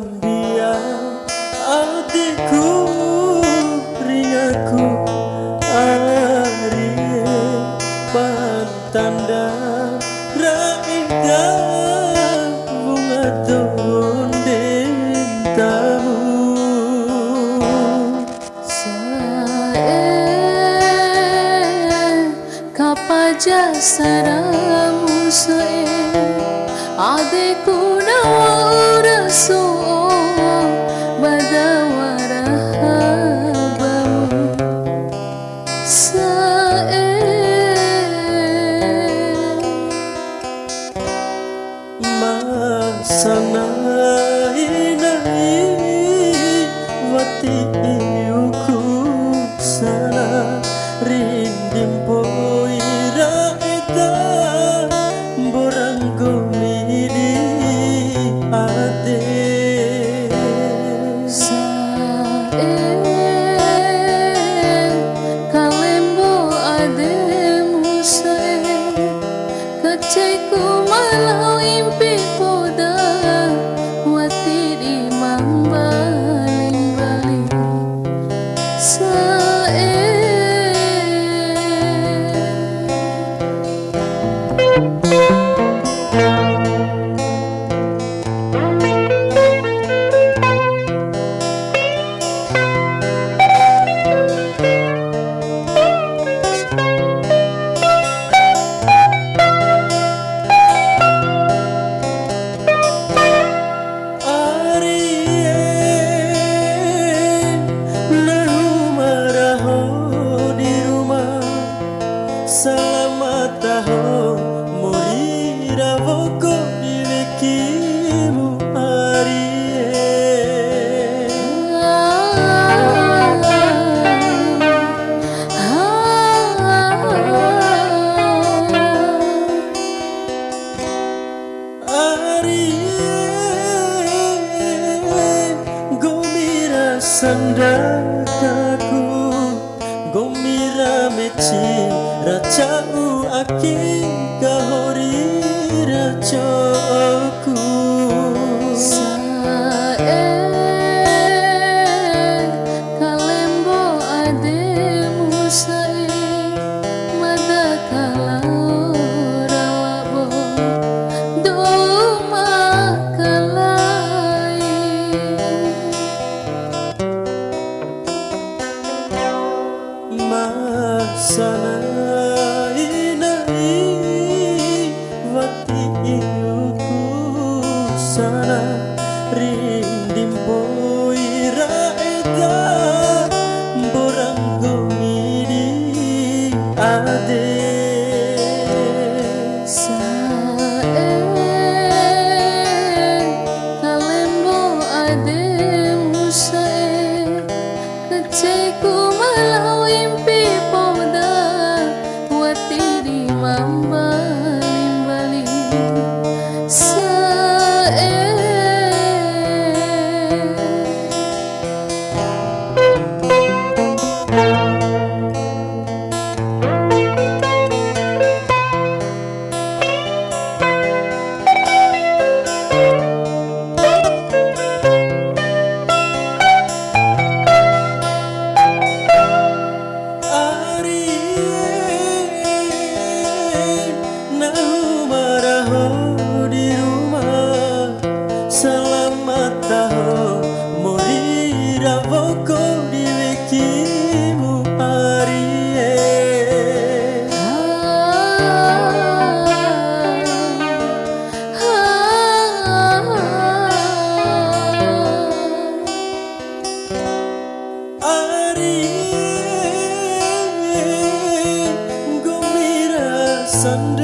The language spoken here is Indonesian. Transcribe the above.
diam hatiku ringaku ari pantanda raika bunga tonden tamu saya kapaja saramu sae adeku sou. sandatku gomira mechi rajau aki kahori rajaku the Sunday.